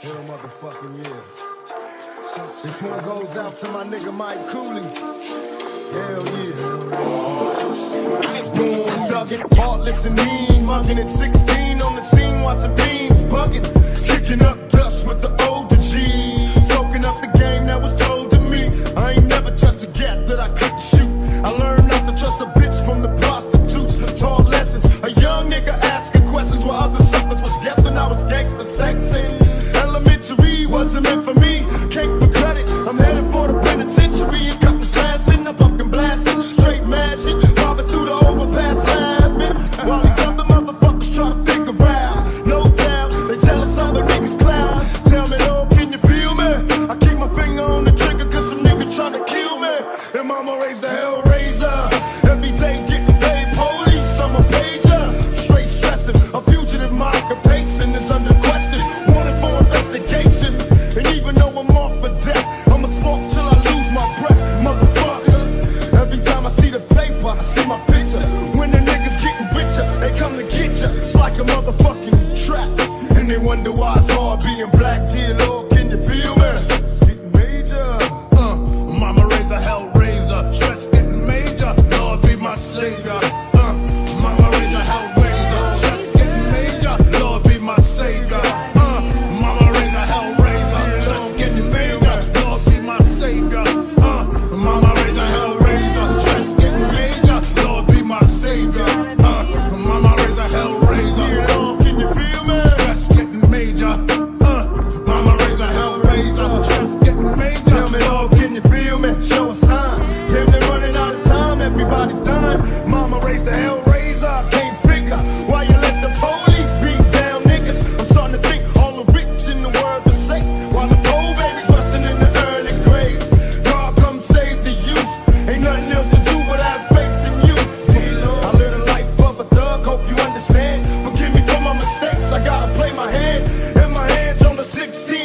Hell motherfucking yeah. This one goes out to my nigga Mike Cooley. Hell yeah. Boom, dug it, heartless and mean. Mugging at 16 on the scene, watching fiend. come to get ya. It's like a motherfucking trap. And they wonder why it's hard being black, dear Lord.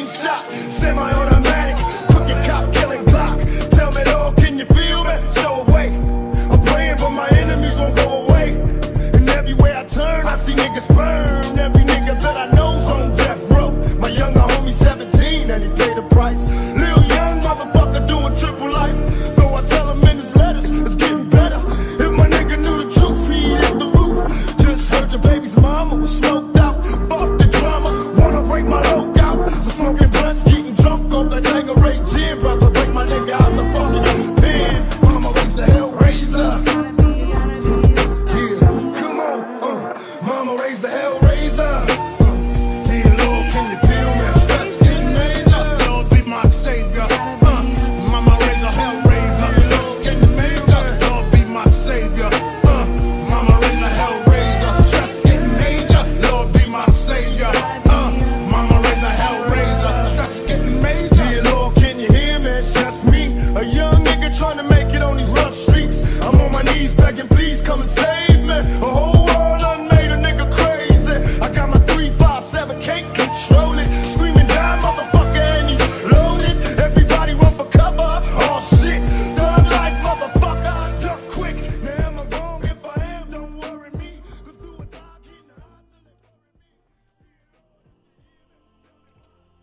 clean shot, semi-automatic, crooked cop killing block. Tell me though, can you feel me? Show away. I'm praying, but my enemies won't go away. And everywhere I turn, I see niggas burn. Every nigga that I know's on death row. My younger homie 17, and he paid the price. Lil young motherfucker doing triple life. Though the Hellraiser. Uh, Dear Lord, can you